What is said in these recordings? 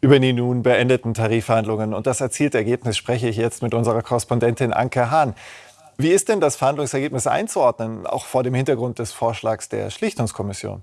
Über die nun beendeten Tarifverhandlungen und das erzielte Ergebnis spreche ich jetzt mit unserer Korrespondentin Anke Hahn. Wie ist denn das Verhandlungsergebnis einzuordnen, auch vor dem Hintergrund des Vorschlags der Schlichtungskommission?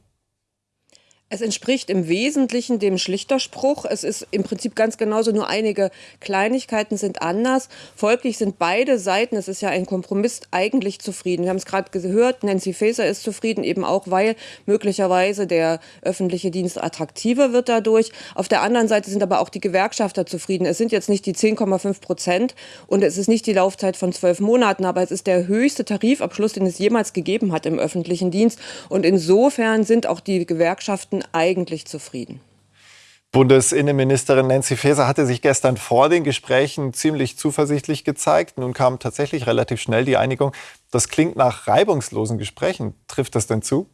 Es entspricht im Wesentlichen dem Schlichterspruch. Es ist im Prinzip ganz genauso, nur einige Kleinigkeiten sind anders. Folglich sind beide Seiten, es ist ja ein Kompromiss, eigentlich zufrieden. Wir haben es gerade gehört, Nancy Faeser ist zufrieden, eben auch, weil möglicherweise der öffentliche Dienst attraktiver wird dadurch. Auf der anderen Seite sind aber auch die Gewerkschafter zufrieden. Es sind jetzt nicht die 10,5 Prozent und es ist nicht die Laufzeit von zwölf Monaten, aber es ist der höchste Tarifabschluss, den es jemals gegeben hat im öffentlichen Dienst. Und insofern sind auch die Gewerkschaften eigentlich zufrieden. Bundesinnenministerin Nancy Faeser hatte sich gestern vor den Gesprächen ziemlich zuversichtlich gezeigt. Nun kam tatsächlich relativ schnell die Einigung. Das klingt nach reibungslosen Gesprächen. Trifft das denn zu?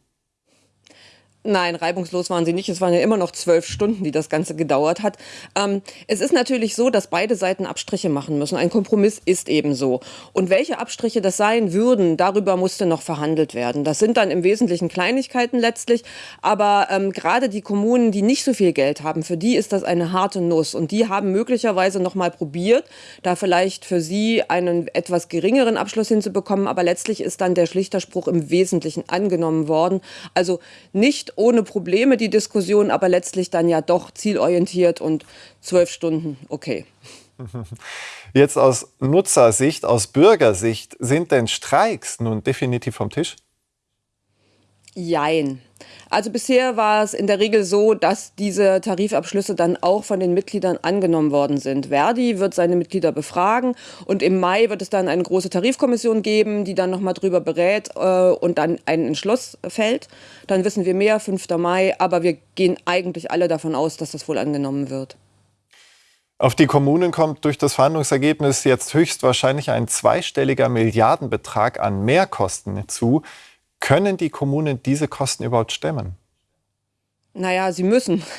Nein, reibungslos waren sie nicht. Es waren ja immer noch zwölf Stunden, die das Ganze gedauert hat. Ähm, es ist natürlich so, dass beide Seiten Abstriche machen müssen. Ein Kompromiss ist eben so. Und welche Abstriche das sein würden, darüber musste noch verhandelt werden. Das sind dann im Wesentlichen Kleinigkeiten letztlich. Aber ähm, gerade die Kommunen, die nicht so viel Geld haben, für die ist das eine harte Nuss. Und die haben möglicherweise noch mal probiert, da vielleicht für sie einen etwas geringeren Abschluss hinzubekommen. Aber letztlich ist dann der Schlichterspruch im Wesentlichen angenommen worden. Also nicht ohne Probleme die Diskussion, aber letztlich dann ja doch zielorientiert und zwölf Stunden, okay. Jetzt aus Nutzersicht, aus Bürgersicht, sind denn Streiks nun definitiv vom Tisch? Jein. Also bisher war es in der Regel so, dass diese Tarifabschlüsse dann auch von den Mitgliedern angenommen worden sind. Verdi wird seine Mitglieder befragen und im Mai wird es dann eine große Tarifkommission geben, die dann nochmal drüber berät äh, und dann einen Entschluss fällt. Dann wissen wir mehr, 5. Mai, aber wir gehen eigentlich alle davon aus, dass das wohl angenommen wird. Auf die Kommunen kommt durch das Verhandlungsergebnis jetzt höchstwahrscheinlich ein zweistelliger Milliardenbetrag an Mehrkosten zu. Können die Kommunen diese Kosten überhaupt stemmen? Naja, sie müssen.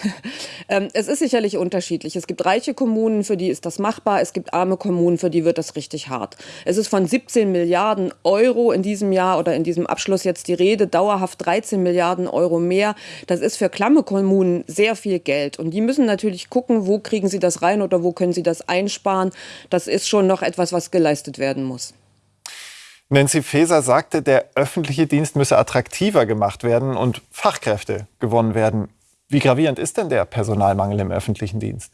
Ähm, es ist sicherlich unterschiedlich. Es gibt reiche Kommunen, für die ist das machbar. Es gibt arme Kommunen, für die wird das richtig hart. Es ist von 17 Milliarden Euro in diesem Jahr oder in diesem Abschluss jetzt die Rede, dauerhaft 13 Milliarden Euro mehr. Das ist für klamme Kommunen sehr viel Geld. Und die müssen natürlich gucken, wo kriegen sie das rein oder wo können sie das einsparen. Das ist schon noch etwas, was geleistet werden muss. Nancy Faeser sagte, der öffentliche Dienst müsse attraktiver gemacht werden und Fachkräfte gewonnen werden. Wie gravierend ist denn der Personalmangel im öffentlichen Dienst?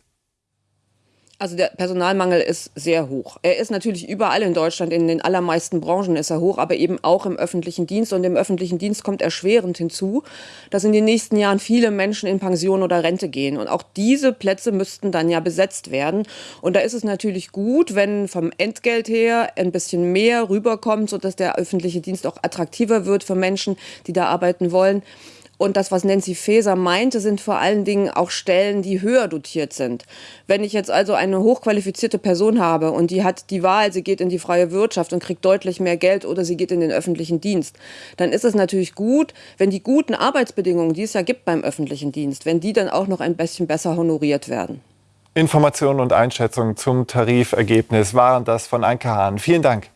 Also der Personalmangel ist sehr hoch. Er ist natürlich überall in Deutschland, in den allermeisten Branchen ist er hoch, aber eben auch im öffentlichen Dienst. Und im öffentlichen Dienst kommt erschwerend hinzu, dass in den nächsten Jahren viele Menschen in Pension oder Rente gehen. Und auch diese Plätze müssten dann ja besetzt werden. Und da ist es natürlich gut, wenn vom Entgelt her ein bisschen mehr rüberkommt, sodass der öffentliche Dienst auch attraktiver wird für Menschen, die da arbeiten wollen. Und das, was Nancy Faeser meinte, sind vor allen Dingen auch Stellen, die höher dotiert sind. Wenn ich jetzt also eine hochqualifizierte Person habe und die hat die Wahl, sie geht in die freie Wirtschaft und kriegt deutlich mehr Geld oder sie geht in den öffentlichen Dienst, dann ist es natürlich gut, wenn die guten Arbeitsbedingungen, die es ja gibt beim öffentlichen Dienst, wenn die dann auch noch ein bisschen besser honoriert werden. Informationen und Einschätzungen zum Tarifergebnis waren das von Anke Hahn. Vielen Dank.